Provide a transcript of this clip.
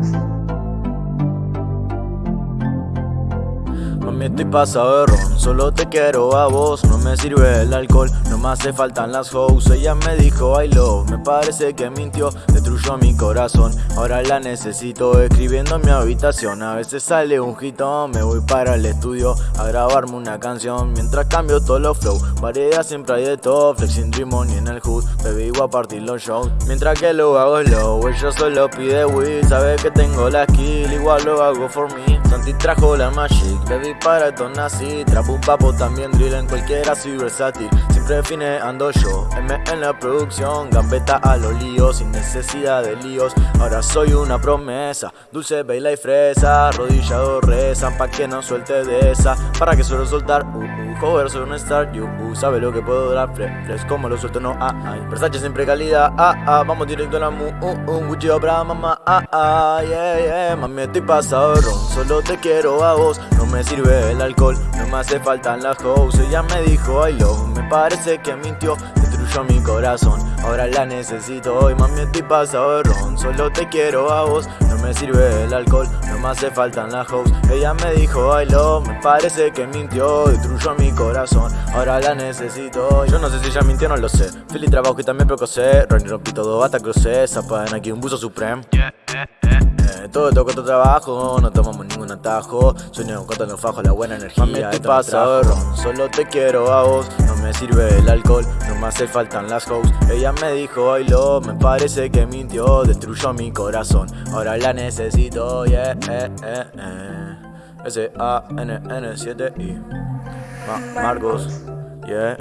Talks. Mami estoy pasado de ron, solo te quiero a vos No me sirve el alcohol, no me hace faltan las hoes. Ella me dijo I love, me parece que mintió Destruyó mi corazón, ahora la necesito Escribiendo en mi habitación, a veces sale un hitón Me voy para el estudio a grabarme una canción. Mientras cambio todos los flow, variedad siempre hay de todo. Flexing Dream y en el hood, baby voy a partir los shows. Mientras que lo hago slow, ella solo pide weed. Sabe que tengo la skill, igual lo hago for me. Santi trajo la magic, baby para esto nací Trapo un papo también drill en cualquiera soy versátil Siempre fine ando yo, M en la producción Gambeta a los líos, sin necesidad de líos. Ahora soy una promesa, dulce, baila y fresa. Rodillado rezan pa' que no suelte de esa. Para que suelo soltar, uh, uh, joder soy un star You, uh, sabe lo que puedo dar, fresh, como lo suelto no, ah, ah Versace siempre calidad, ah, ah Vamos directo a la mu, uh, uh Gucci mamá, ah, ah, yeah, yeah. Mami estoy pasado ron, solo te quiero a vos. No me sirve el alcohol, no me hace falta las hoes Ella me dijo I love, me parece que mintió Destruyó mi corazón, ahora la necesito hoy Mami estoy pasado de ron, solo te quiero a vos No me sirve el alcohol, no me hace falta las hoes Ella me dijo I love, me parece que mintió Destruyó mi corazón, ahora la necesito hoy. Yo no sé si ella mintió, no lo sé. Fili trabajo y también precocé Ronnie rompí todo hasta crucé Zapa en aquí un buzo supreme todo toco tu trabajo, no tomamos ningún atajo. Sueño con los fajos, la buena energía Mami, te pasa ron, solo te quiero a vos me sirve el alcohol, no me hace faltan las hoes. Ella me dijo I love, me parece que mintió Destruyó mi corazón, ahora la necesito, yeah, eh, eh, eh. S-A-N-N-7-I Marcos, yeah,